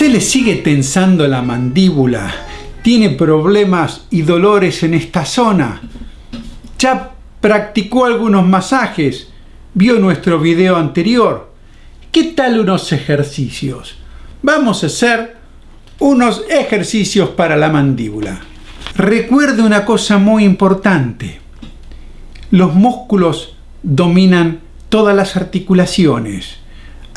¿Se le sigue tensando la mandíbula? ¿Tiene problemas y dolores en esta zona? ¿Ya practicó algunos masajes? ¿Vio nuestro video anterior? ¿Qué tal unos ejercicios? Vamos a hacer unos ejercicios para la mandíbula. Recuerde una cosa muy importante. Los músculos dominan todas las articulaciones.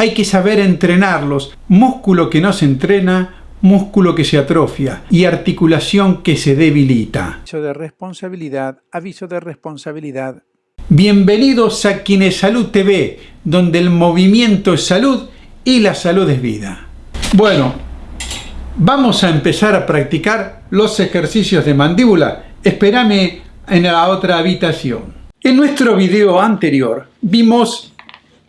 Hay que saber entrenarlos. Músculo que no se entrena, músculo que se atrofia y articulación que se debilita. Aviso de responsabilidad, aviso de responsabilidad. Bienvenidos a Quienes Salud TV, donde el movimiento es salud y la salud es vida. Bueno, vamos a empezar a practicar los ejercicios de mandíbula. Espérame en la otra habitación. En nuestro video anterior vimos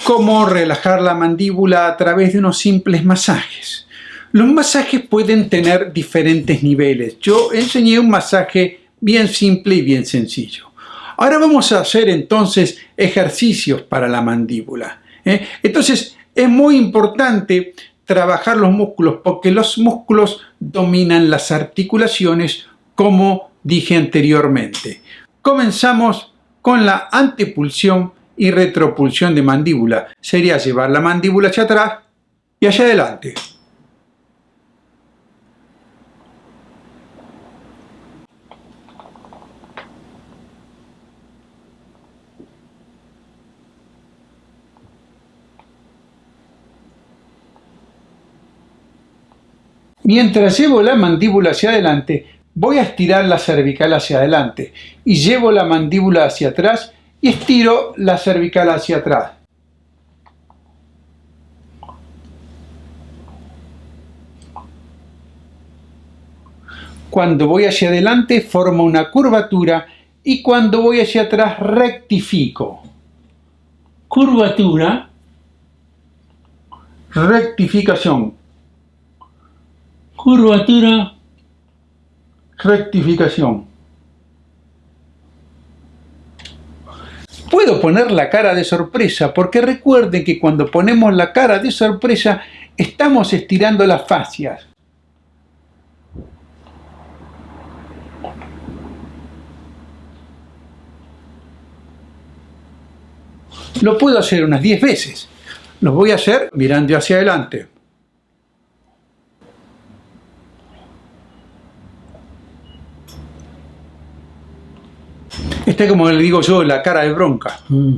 cómo relajar la mandíbula a través de unos simples masajes. Los masajes pueden tener diferentes niveles. Yo enseñé un masaje bien simple y bien sencillo. Ahora vamos a hacer entonces ejercicios para la mandíbula. ¿eh? Entonces es muy importante trabajar los músculos porque los músculos dominan las articulaciones como dije anteriormente. Comenzamos con la antepulsión y retropulsión de mandíbula. Sería llevar la mandíbula hacia atrás y hacia adelante. Mientras llevo la mandíbula hacia adelante, voy a estirar la cervical hacia adelante y llevo la mandíbula hacia atrás y estiro la cervical hacia atrás. Cuando voy hacia adelante formo una curvatura y cuando voy hacia atrás rectifico. Curvatura, rectificación curvatura, rectificación. Puedo poner la cara de sorpresa porque recuerden que cuando ponemos la cara de sorpresa estamos estirando las fascias. Lo puedo hacer unas 10 veces. Lo voy a hacer mirando hacia adelante. Este como le digo yo, la cara de bronca. Mm.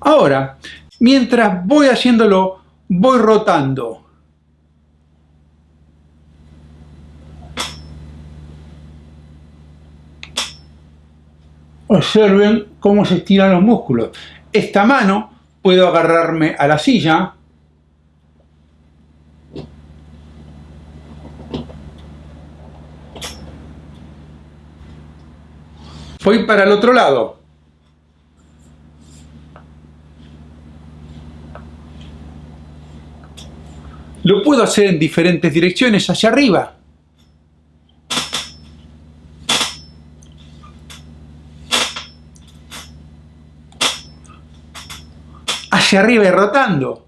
Ahora, mientras voy haciéndolo, voy rotando. Observen cómo se estiran los músculos. Esta mano puedo agarrarme a la silla Voy para el otro lado. Lo puedo hacer en diferentes direcciones, hacia arriba. Hacia arriba y rotando.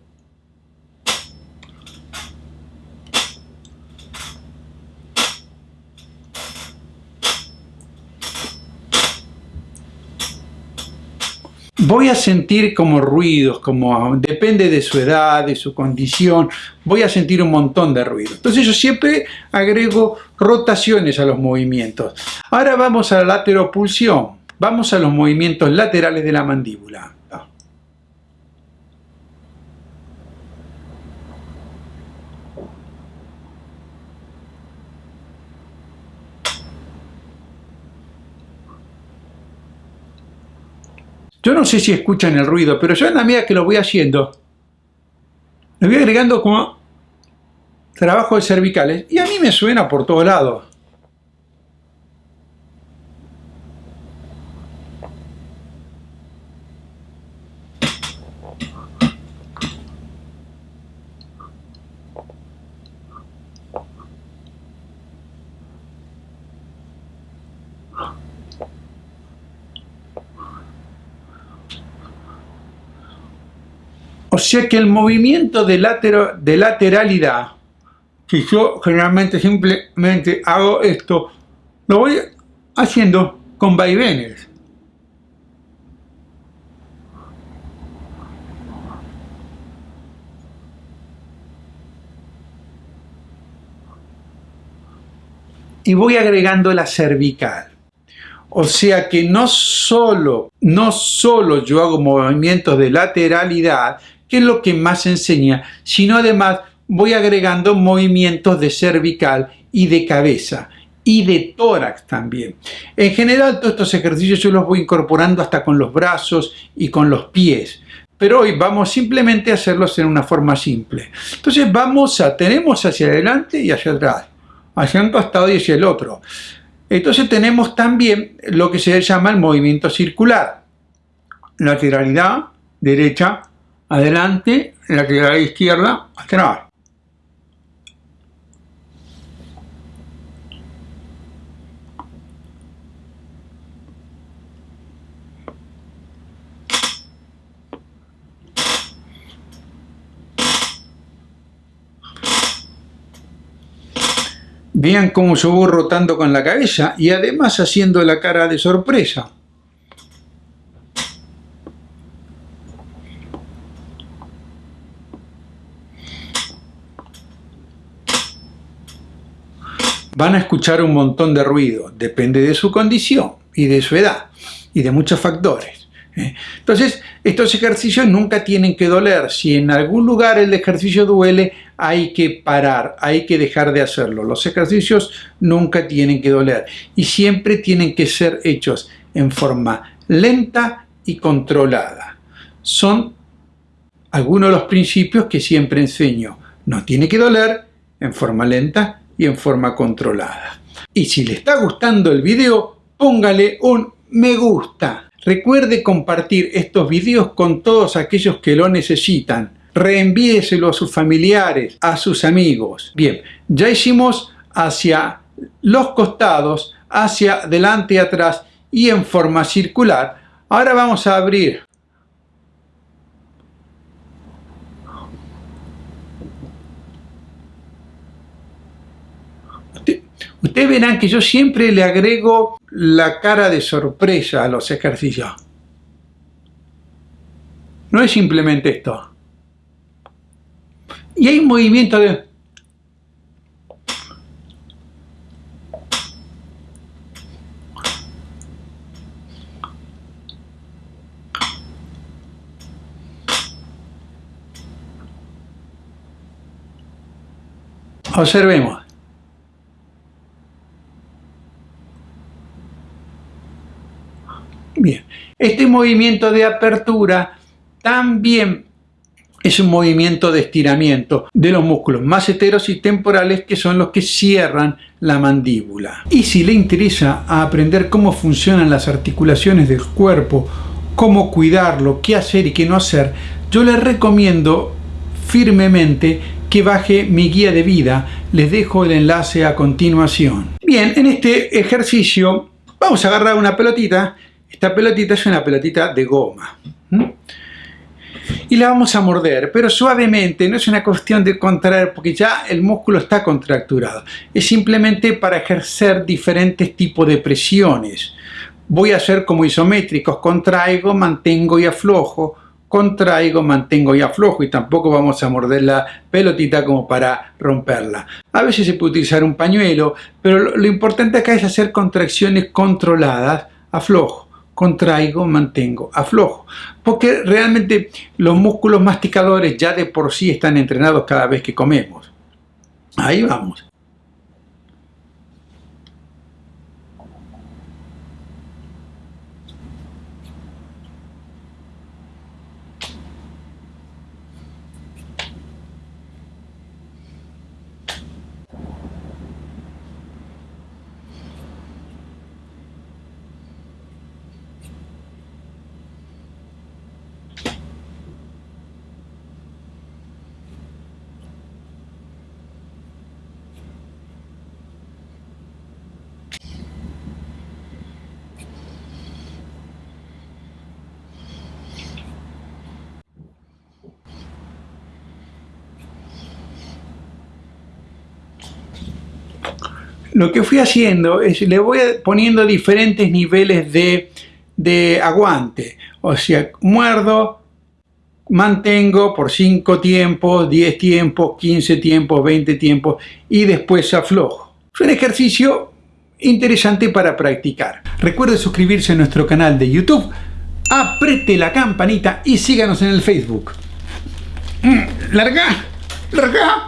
Voy a sentir como ruidos, como depende de su edad, de su condición, voy a sentir un montón de ruidos. Entonces yo siempre agrego rotaciones a los movimientos. Ahora vamos a la lateropulsión, vamos a los movimientos laterales de la mandíbula. Yo no sé si escuchan el ruido, pero yo en la medida que lo voy haciendo, le voy agregando como trabajo de cervicales y a mí me suena por todos lados. O sea que el movimiento de, de lateralidad, si yo generalmente simplemente hago esto, lo voy haciendo con vaivenes. y voy agregando la cervical. O sea que no solo, no solo yo hago movimientos de lateralidad, que es lo que más enseña, sino además voy agregando movimientos de cervical y de cabeza y de tórax también. En general todos estos ejercicios yo los voy incorporando hasta con los brazos y con los pies. Pero hoy vamos simplemente a hacerlos en una forma simple. Entonces vamos a, tenemos hacia adelante y hacia atrás hacia un costado y hacia el otro. Entonces tenemos también lo que se llama el movimiento circular. Lateralidad, derecha, adelante, lateralidad izquierda, atrás. Vean cómo yo voy rotando con la cabeza y además haciendo la cara de sorpresa. Van a escuchar un montón de ruido, depende de su condición y de su edad y de muchos factores. ¿eh? Entonces, estos ejercicios nunca tienen que doler. Si en algún lugar el ejercicio duele, hay que parar, hay que dejar de hacerlo. Los ejercicios nunca tienen que doler y siempre tienen que ser hechos en forma lenta y controlada. Son algunos de los principios que siempre enseño. No tiene que doler en forma lenta y en forma controlada. Y si le está gustando el video, póngale un me gusta. Recuerde compartir estos videos con todos aquellos que lo necesitan. Reenvíeselo a sus familiares, a sus amigos. Bien, ya hicimos hacia los costados, hacia delante y atrás y en forma circular. Ahora vamos a abrir Ustedes verán que yo siempre le agrego la cara de sorpresa a los ejercicios. No es simplemente esto. Y hay un movimiento de... Observemos. Bien, este movimiento de apertura también es un movimiento de estiramiento de los músculos más heteros y temporales que son los que cierran la mandíbula. Y si le interesa aprender cómo funcionan las articulaciones del cuerpo, cómo cuidarlo, qué hacer y qué no hacer, yo le recomiendo firmemente que baje mi guía de vida. Les dejo el enlace a continuación. Bien, en este ejercicio vamos a agarrar una pelotita esta pelotita es una pelotita de goma. Y la vamos a morder, pero suavemente, no es una cuestión de contraer, porque ya el músculo está contracturado. Es simplemente para ejercer diferentes tipos de presiones. Voy a hacer como isométricos, contraigo, mantengo y aflojo, contraigo, mantengo y aflojo y tampoco vamos a morder la pelotita como para romperla. A veces se puede utilizar un pañuelo, pero lo, lo importante acá es hacer contracciones controladas, aflojo contraigo, mantengo, aflojo. Porque realmente los músculos masticadores ya de por sí están entrenados cada vez que comemos. Ahí vamos. Lo que fui haciendo es le voy poniendo diferentes niveles de, de aguante. O sea, muerdo, mantengo por 5 tiempos, 10 tiempos, 15 tiempos, 20 tiempos y después aflojo. Es un ejercicio interesante para practicar. Recuerde suscribirse a nuestro canal de YouTube, apriete la campanita y síganos en el Facebook. Mm, ¡Larga! ¡Larga!